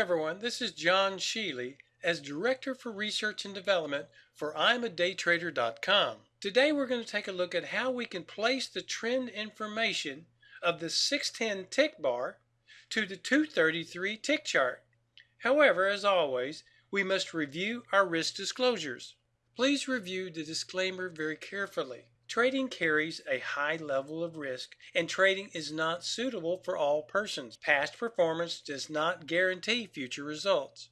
everyone. This is John Sheely as Director for Research and Development for IamADayTrader.com. Today we're going to take a look at how we can place the trend information of the 610 tick bar to the 233 tick chart. However, as always, we must review our risk disclosures. Please review the disclaimer very carefully. Trading carries a high level of risk, and trading is not suitable for all persons. Past performance does not guarantee future results.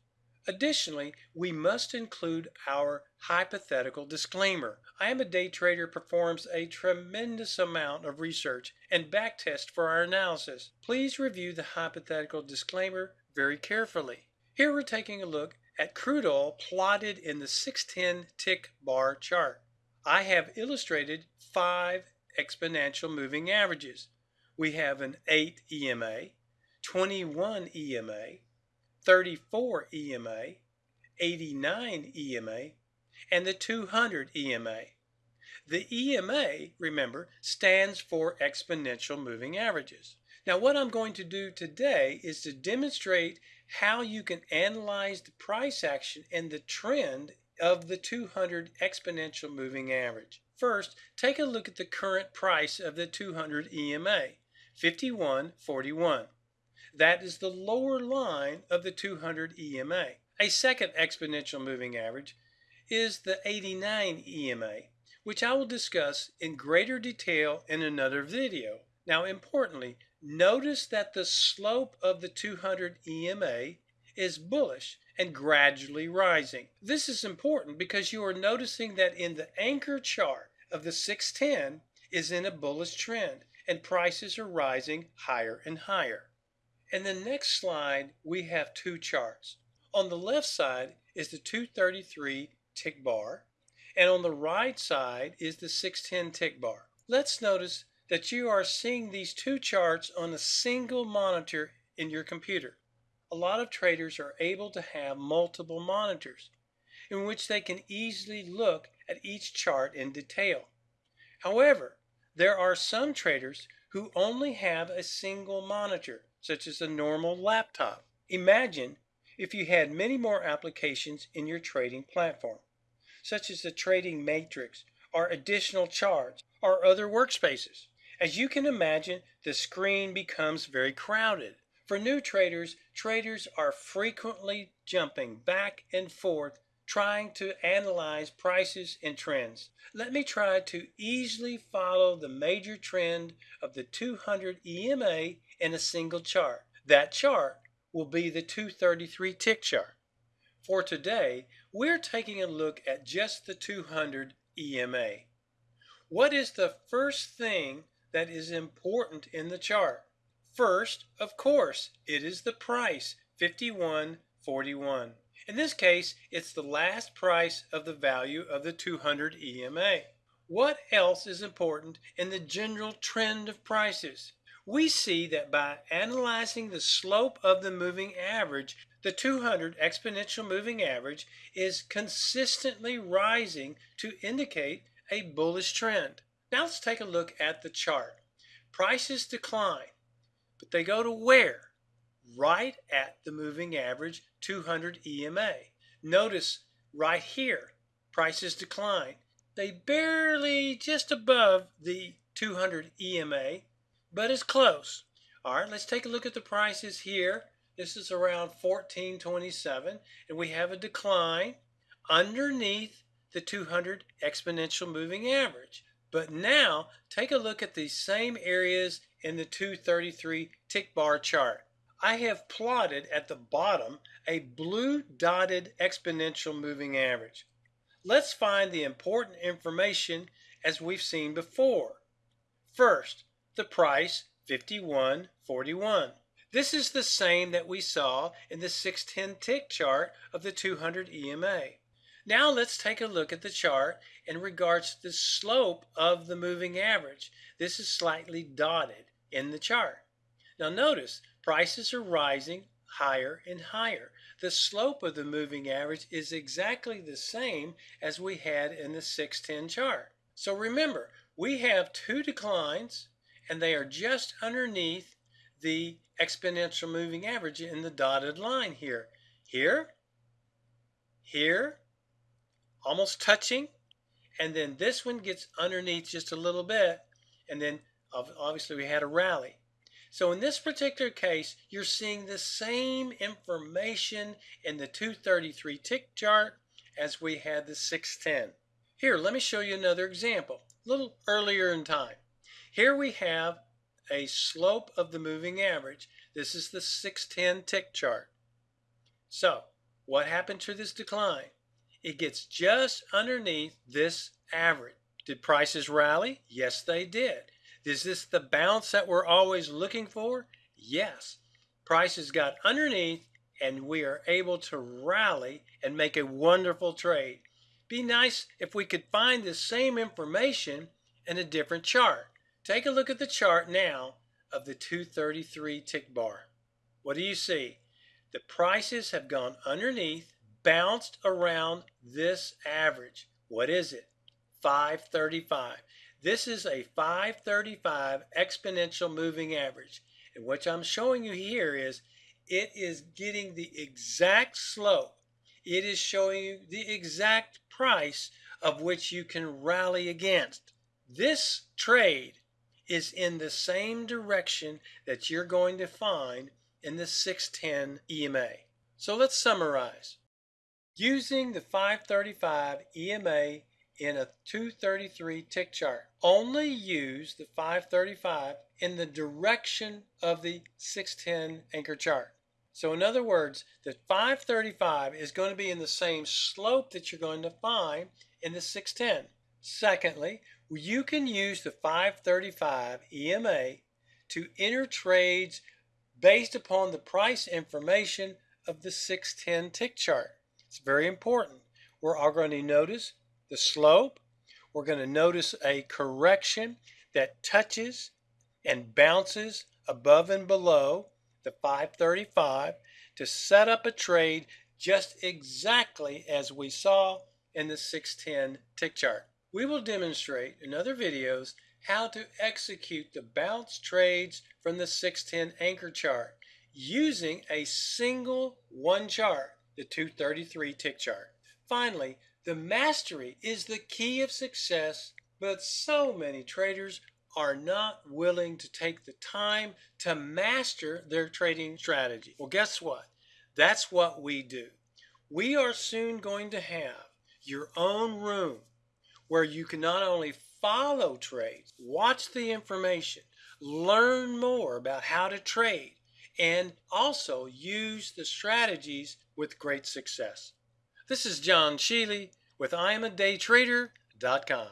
Additionally, we must include our hypothetical disclaimer. I am a day trader performs a tremendous amount of research and backtest for our analysis. Please review the hypothetical disclaimer very carefully. Here we're taking a look at crude oil plotted in the 610 tick bar chart. I have illustrated five exponential moving averages. We have an 8 EMA, 21 EMA, 34 EMA, 89 EMA, and the 200 EMA. The EMA, remember, stands for exponential moving averages. Now what I'm going to do today is to demonstrate how you can analyze the price action and the trend of the 200 exponential moving average. First, take a look at the current price of the 200 EMA, 51.41. That is the lower line of the 200 EMA. A second exponential moving average is the 89 EMA, which I will discuss in greater detail in another video. Now importantly, notice that the slope of the 200 EMA is bullish and gradually rising. This is important because you are noticing that in the anchor chart of the 610 is in a bullish trend and prices are rising higher and higher. In the next slide, we have two charts. On the left side is the 233 tick bar, and on the right side is the 610 tick bar. Let's notice that you are seeing these two charts on a single monitor in your computer a lot of traders are able to have multiple monitors in which they can easily look at each chart in detail. However, there are some traders who only have a single monitor, such as a normal laptop. Imagine if you had many more applications in your trading platform, such as the trading matrix or additional charts or other workspaces. As you can imagine, the screen becomes very crowded. For new traders, traders are frequently jumping back and forth trying to analyze prices and trends. Let me try to easily follow the major trend of the 200 EMA in a single chart. That chart will be the 233 tick chart. For today, we're taking a look at just the 200 EMA. What is the first thing that is important in the chart? First, of course, it is the price, 51.41. In this case, it's the last price of the value of the 200 EMA. What else is important in the general trend of prices? We see that by analyzing the slope of the moving average, the 200 exponential moving average is consistently rising to indicate a bullish trend. Now let's take a look at the chart. Prices decline. But they go to where? Right at the moving average 200 EMA. Notice right here, prices decline. They barely just above the 200 EMA, but it's close. All right, let's take a look at the prices here. This is around 1427, and we have a decline underneath the 200 exponential moving average. But now take a look at these same areas in the 233 tick bar chart. I have plotted at the bottom a blue dotted exponential moving average. Let's find the important information as we've seen before. First, the price 51.41. This is the same that we saw in the 610 tick chart of the 200 EMA. Now let's take a look at the chart in regards to the slope of the moving average. This is slightly dotted in the chart. Now notice, prices are rising higher and higher. The slope of the moving average is exactly the same as we had in the 610 chart. So remember, we have two declines and they are just underneath the exponential moving average in the dotted line here. Here, here, almost touching, and then this one gets underneath just a little bit, and then obviously we had a rally. So in this particular case, you're seeing the same information in the 233 tick chart as we had the 610. Here, let me show you another example, a little earlier in time. Here we have a slope of the moving average. This is the 610 tick chart. So, what happened to this decline? It gets just underneath this average. Did prices rally? Yes, they did. Is this the bounce that we're always looking for? Yes. Prices got underneath and we are able to rally and make a wonderful trade. Be nice if we could find the same information in a different chart. Take a look at the chart now of the 233 tick bar. What do you see? The prices have gone underneath, bounced around this average. What is it? 535. This is a 535 exponential moving average. And what I'm showing you here is it is getting the exact slope. It is showing you the exact price of which you can rally against. This trade is in the same direction that you're going to find in the 610 EMA. So let's summarize. Using the 535 EMA in a 233 tick chart. Only use the 535 in the direction of the 610 anchor chart. So in other words, the 535 is going to be in the same slope that you're going to find in the 610. Secondly, you can use the 535 EMA to enter trades based upon the price information of the 610 tick chart. It's very important. We're all going to notice the slope. We're going to notice a correction that touches and bounces above and below the 535 to set up a trade just exactly as we saw in the 610 tick chart. We will demonstrate in other videos how to execute the bounce trades from the 610 anchor chart using a single one chart, the 233 tick chart. Finally, the mastery is the key of success, but so many traders are not willing to take the time to master their trading strategy. Well, guess what? That's what we do. We are soon going to have your own room where you can not only follow trades, watch the information, learn more about how to trade, and also use the strategies with great success. This is John Sheely with IamADayTrader.com.